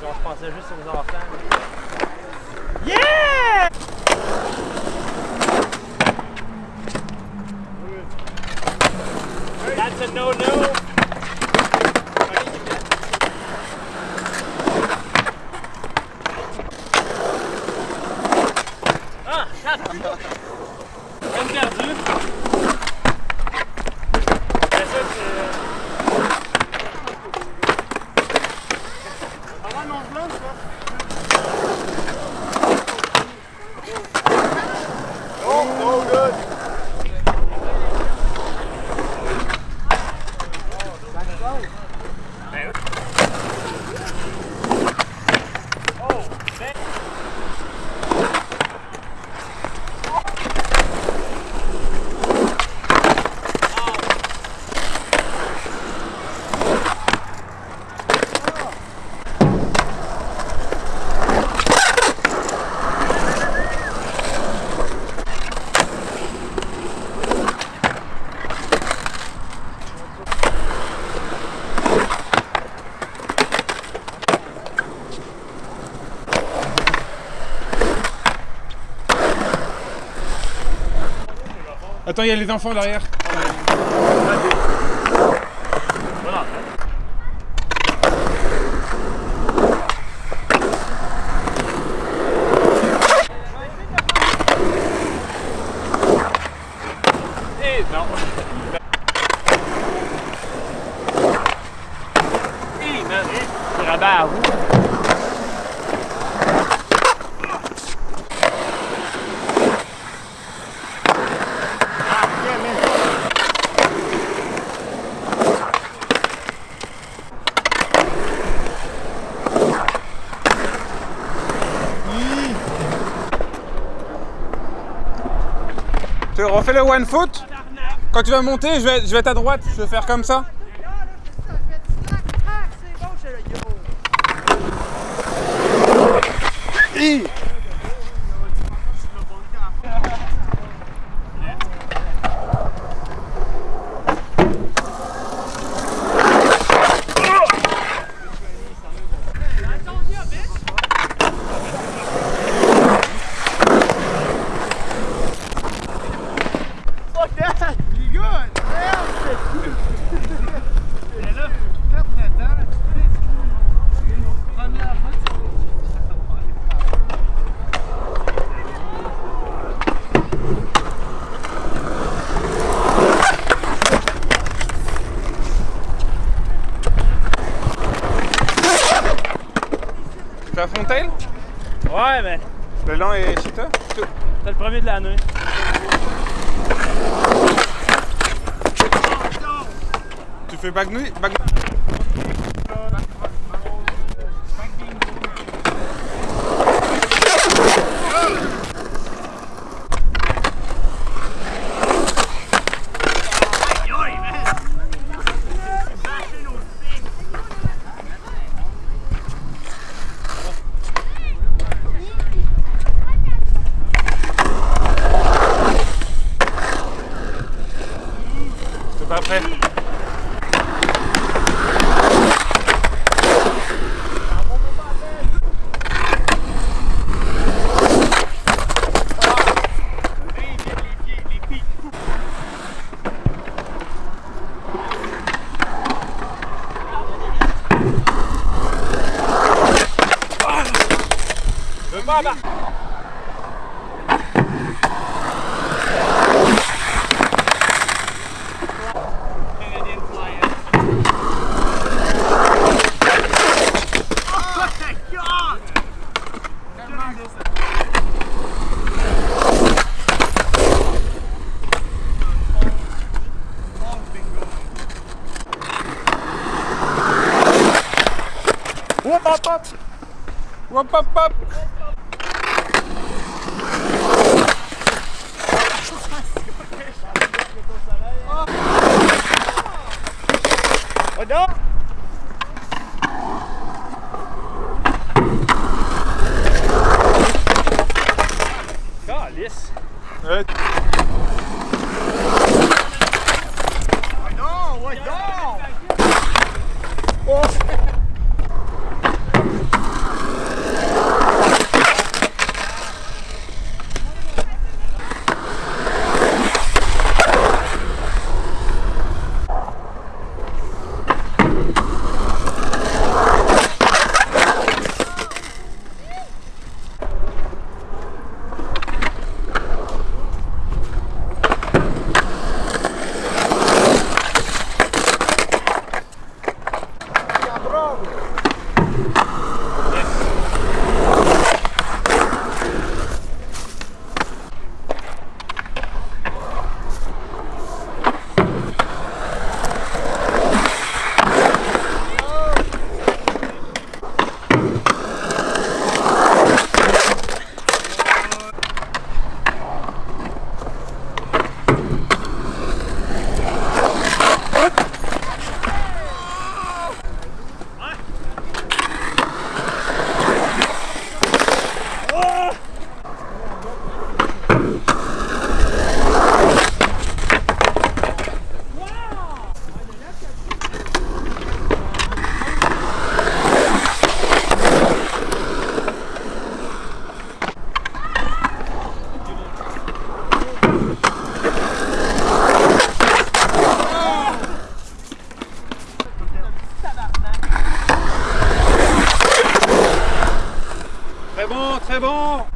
Genre, je pensais juste aux enfants. Yeah! That's a no-no. Ah, Peine perdue. Mais ça, c'est... Ah Attends, il y a les enfants derrière. Tu refais le one foot? Quand tu vas monter, je vais, je à droite. Je vais faire comme ça. Hi. Fuck that! You good? Tu fais à Fontaine Ouais, mais Le lent et cheater c'est le premier de l'année. Tu fais bagnouille bag... T'es pas Je veux pas embarquer. Hop hop bon, très bon